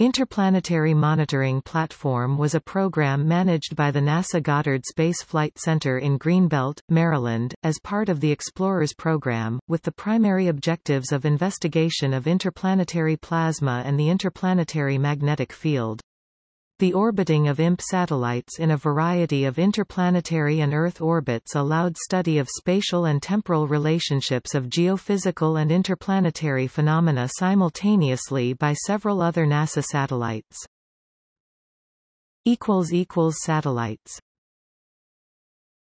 Interplanetary Monitoring Platform was a program managed by the NASA Goddard Space Flight Center in Greenbelt, Maryland, as part of the Explorers program, with the primary objectives of investigation of interplanetary plasma and the interplanetary magnetic field. The orbiting of IMP satellites in a variety of interplanetary and Earth orbits allowed study of spatial and temporal relationships of geophysical and interplanetary phenomena simultaneously by several other NASA satellites. Satellites